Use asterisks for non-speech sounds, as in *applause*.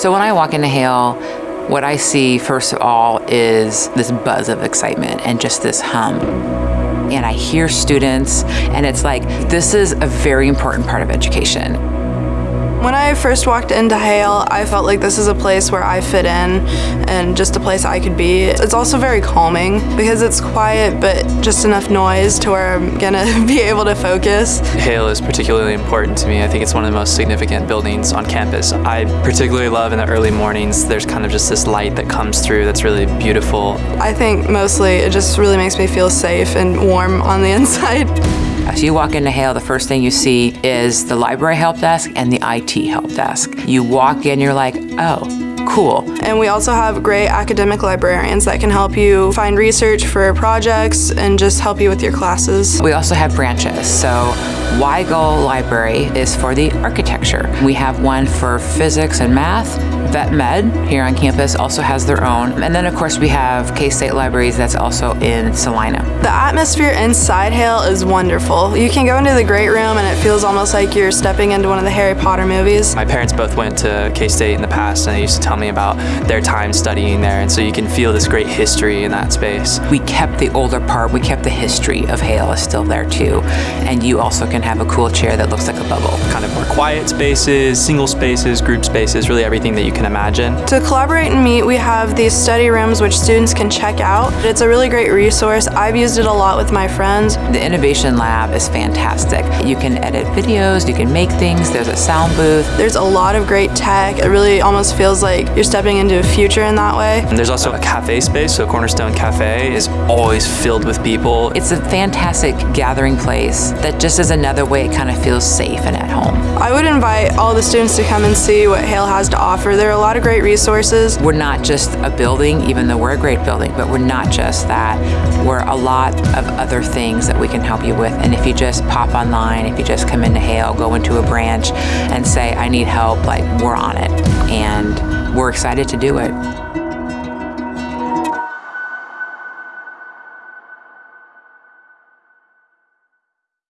So when I walk into Hale, what I see first of all is this buzz of excitement and just this hum. And I hear students, and it's like, this is a very important part of education. When I first walked into Hale, I felt like this is a place where I fit in and just a place I could be. It's also very calming because it's quiet but just enough noise to where I'm gonna *laughs* be able to focus. Hale is particularly important to me. I think it's one of the most significant buildings on campus. I particularly love in the early mornings, there's kind of just this light that comes through that's really beautiful. I think mostly it just really makes me feel safe and warm on the *laughs* inside. As you walk into Hale, the first thing you see is the library help desk and the IT help desk. You walk in, you're like, oh, cool. And we also have great academic librarians that can help you find research for projects and just help you with your classes. We also have branches. So Weigel Library is for the architecture. We have one for physics and math, Vet Med here on campus also has their own. And then of course we have K-State Libraries that's also in Salina. The atmosphere inside Hale is wonderful. You can go into the great room and it feels almost like you're stepping into one of the Harry Potter movies. My parents both went to K-State in the past and they used to tell me about their time studying there and so you can feel this great history in that space. We kept the older part, we kept the history of Hale is still there too. And you also can have a cool chair that looks like a bubble. Kind of more quiet spaces, single spaces, group spaces, really everything that you can can imagine. To collaborate and meet, we have these study rooms which students can check out. It's a really great resource. I've used it a lot with my friends. The Innovation Lab is fantastic. You can edit videos, you can make things, there's a sound booth. There's a lot of great tech. It really almost feels like you're stepping into a future in that way. And there's also a cafe space, so Cornerstone Cafe is always filled with people. It's a fantastic gathering place that just is another way it kind of feels safe and at home. I would invite all the students to come and see what Hale has to offer. There are a lot of great resources. We're not just a building, even though we're a great building, but we're not just that. We're a lot of other things that we can help you with. And if you just pop online, if you just come into Hale, go into a branch and say, I need help, like we're on it. And we're excited to do it.